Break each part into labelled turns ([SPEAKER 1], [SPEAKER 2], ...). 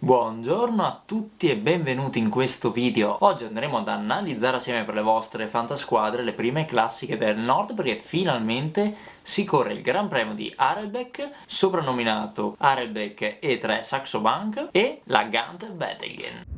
[SPEAKER 1] Buongiorno a tutti e benvenuti in questo video. Oggi andremo ad analizzare assieme per le vostre fantasquadre le prime classiche del nord perché finalmente si corre il Gran Premio di Arelbeck, soprannominato Arelbeck E3 Saxo Bank e la Gant Wettingen.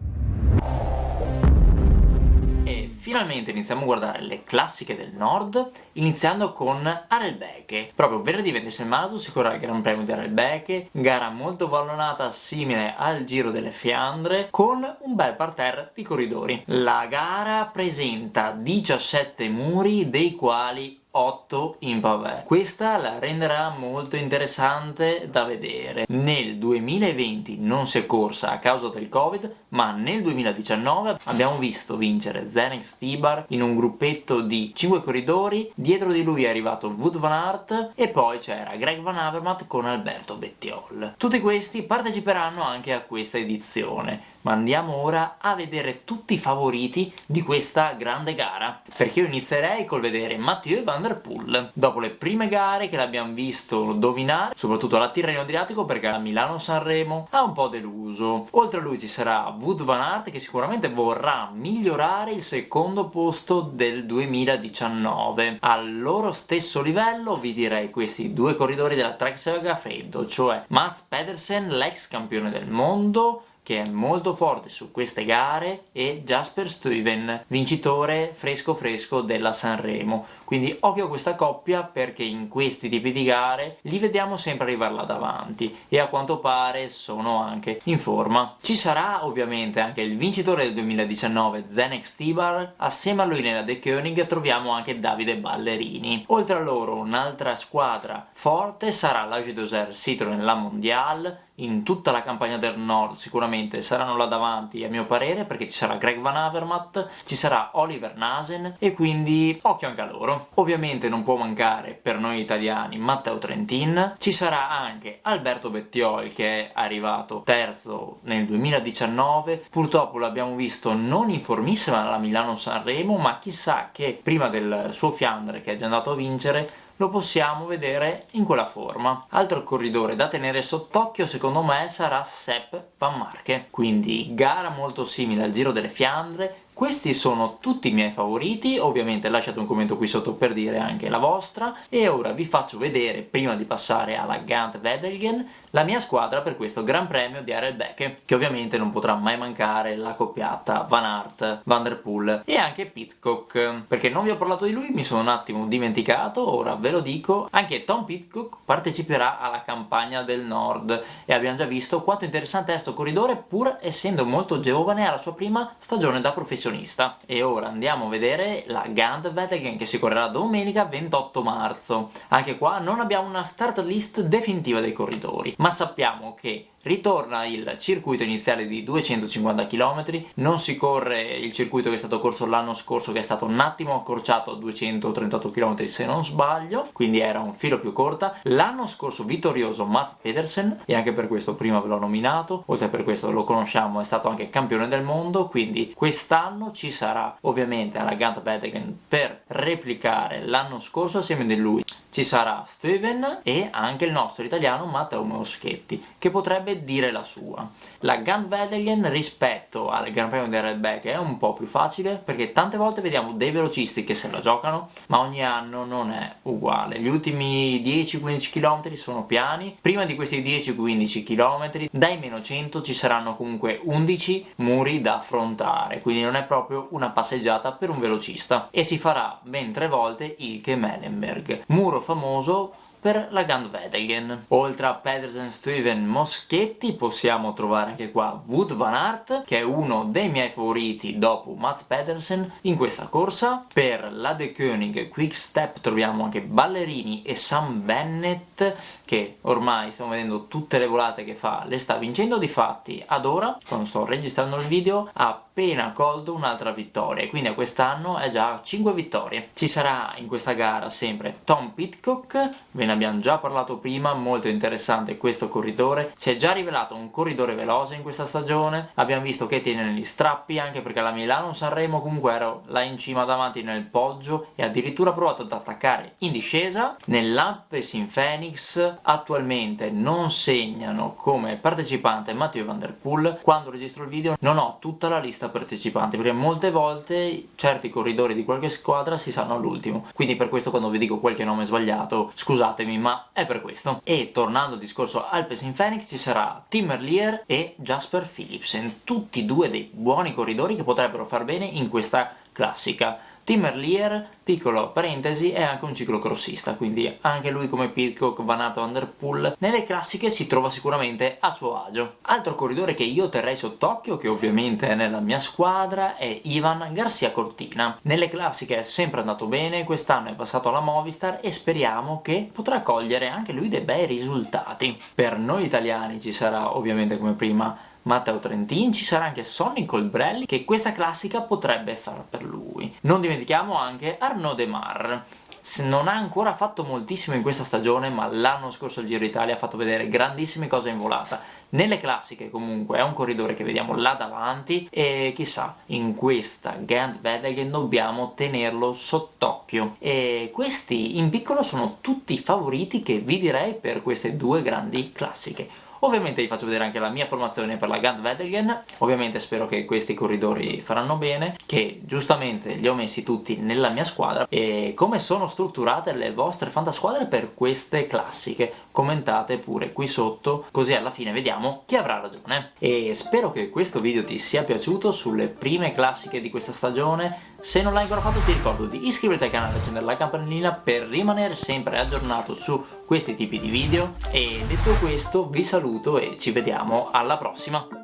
[SPEAKER 1] Finalmente iniziamo a guardare le classiche del nord, iniziando con Arelbeke. Proprio venerdì 26 marzo si correrà il Gran Premio di Arelbeke, gara molto vallonata simile al Giro delle Fiandre, con un bel parterre di corridori. La gara presenta 17 muri, dei quali 8 in pavé. Questa la renderà molto interessante da vedere. Nel 2020 non si è corsa a causa del covid, ma nel 2019 abbiamo visto vincere Zenek Stibar in un gruppetto di 5 corridori, dietro di lui è arrivato Wood Van Aert e poi c'era Greg Van Avermaet con Alberto Bettiol. Tutti questi parteciperanno anche a questa edizione ma andiamo ora a vedere tutti i favoriti di questa grande gara perché io inizierei col vedere Mathieu Van Der Poel. Dopo le prime gare che l'abbiamo visto dominare soprattutto la Tirreno Adriatico perché a Milano-Sanremo ha un po' deluso. Oltre a lui ci sarà Wood Van Aert che sicuramente vorrà migliorare il secondo posto del 2019 al loro stesso livello vi direi questi due corridori della Trek Saga Freddo cioè Mats Pedersen l'ex campione del mondo che è molto forte su queste gare e Jasper Stuyven, vincitore fresco fresco della Sanremo. Quindi occhio a questa coppia perché in questi tipi di gare li vediamo sempre arrivare là davanti e a quanto pare sono anche in forma. Ci sarà ovviamente anche il vincitore del 2019 Zenek Stibar, assieme a lui nella The Koenig troviamo anche Davide Ballerini. Oltre a loro un'altra squadra forte sarà l'Age Doser Citroën La Mondiale in tutta la campagna del nord sicuramente saranno là davanti a mio parere perché ci sarà Greg Van Avermaet, ci sarà Oliver Nasen e quindi occhio anche a loro. Ovviamente non può mancare per noi italiani Matteo Trentin, ci sarà anche Alberto Bettiol che è arrivato terzo nel 2019, purtroppo l'abbiamo visto non in formissima alla Milano-Sanremo ma chissà che prima del suo Fiandre che è già andato a vincere lo possiamo vedere in quella forma. Altro corridore da tenere sott'occhio secondo me sarà Sepp Van Marke, quindi gara molto simile al Giro delle Fiandre, questi sono tutti i miei favoriti, ovviamente lasciate un commento qui sotto per dire anche la vostra. E ora vi faccio vedere, prima di passare alla Gant Wedelgen, la mia squadra per questo Gran Premio di Arelbeke, che ovviamente non potrà mai mancare la coppiata Van Aert, Van Der Poel e anche Pitcock, perché non vi ho parlato di lui, mi sono un attimo dimenticato, ora ve lo dico, anche Tom Pitcock parteciperà alla campagna del Nord. E abbiamo già visto quanto interessante è questo corridore pur essendo molto giovane alla sua prima stagione da professionista professionista. E ora andiamo a vedere la Gandwettegen che si correrà domenica 28 marzo. Anche qua non abbiamo una start list definitiva dei corridori ma sappiamo che ritorna il circuito iniziale di 250 km, non si corre il circuito che è stato corso l'anno scorso che è stato un attimo accorciato a 238 km se non sbaglio, quindi era un filo più corta. L'anno scorso vittorioso Mats Pedersen e anche per questo prima ve l'ho nominato, oltre per questo lo conosciamo, è stato anche campione del mondo, quindi quest'anno ci sarà ovviamente alla Gant Bettegen per replicare l'anno scorso assieme a lui ci sarà Steven e anche il nostro italiano Matteo Moschetti che potrebbe dire la sua. La Gandwedelgen rispetto al Gran Premio di Redback è un po' più facile perché tante volte vediamo dei velocisti che se la giocano ma ogni anno non è uguale. Gli ultimi 10-15 km sono piani, prima di questi 10-15 km dai meno 100 ci saranno comunque 11 muri da affrontare quindi non è proprio una passeggiata per un velocista e si farà ben tre volte il Kemelenberg. Muro famoso per la Gandwedelgen. Oltre a Pedersen, Steven, Moschetti possiamo trovare anche qua Wood Van Aert che è uno dei miei favoriti dopo Mats Pedersen in questa corsa. Per la De Koenig Quick Step troviamo anche Ballerini e Sam Bennett che ormai stiamo vedendo tutte le volate che fa le sta vincendo difatti ad ora quando sto registrando il video ha appena colto un'altra vittoria quindi a quest'anno è già a 5 vittorie. Ci sarà in questa gara sempre Tom Pitcock, ve ne abbiamo già parlato prima, molto interessante questo corridore, si è già rivelato un corridore veloce in questa stagione, abbiamo visto che tiene negli strappi, anche perché la Milano-Sanremo comunque ero là in cima davanti nel poggio e addirittura ha provato ad attaccare in discesa, nell'Appes in Phoenix attualmente non segnano come partecipante Matteo Van Der Poel, quando registro il video non ho tutta la lista partecipanti, perché molte volte certi corridori di qualche squadra si sanno all'ultimo, quindi per questo quando vi dico qualche nome sbagliato scusatemi ma è per questo. E tornando al discorso Alpes in Phoenix ci sarà Tim Merlier e Jasper Philipsen, tutti due dei buoni corridori che potrebbero far bene in questa classica. Tim Merlier, piccolo parentesi, è anche un ciclocrossista, quindi anche lui come Pitcock, Van Der Poel, nelle classiche si trova sicuramente a suo agio. Altro corridore che io terrei sott'occhio, che ovviamente è nella mia squadra, è Ivan Garcia Cortina. Nelle classiche è sempre andato bene, quest'anno è passato alla Movistar e speriamo che potrà cogliere anche lui dei bei risultati. Per noi italiani ci sarà ovviamente come prima Matteo Trentin, ci sarà anche Sonny Colbrelli che questa classica potrebbe far per lui. Non dimentichiamo anche Arnaud Demar, non ha ancora fatto moltissimo in questa stagione ma l'anno scorso al Giro d'Italia ha fatto vedere grandissime cose in volata. Nelle classiche comunque è un corridore che vediamo là davanti e chissà in questa Gant Wedelgem dobbiamo tenerlo sott'occhio. E questi in piccolo sono tutti i favoriti che vi direi per queste due grandi classiche Ovviamente vi faccio vedere anche la mia formazione per la Gant Wedelgen, ovviamente spero che questi corridori faranno bene, che giustamente li ho messi tutti nella mia squadra. E come sono strutturate le vostre fantasquadre per queste classiche, commentate pure qui sotto, così alla fine vediamo chi avrà ragione. E spero che questo video ti sia piaciuto sulle prime classiche di questa stagione, se non l'hai ancora fatto ti ricordo di iscriverti al canale e accendere la campanellina per rimanere sempre aggiornato su questi tipi di video. E detto questo vi saluto e ci vediamo alla prossima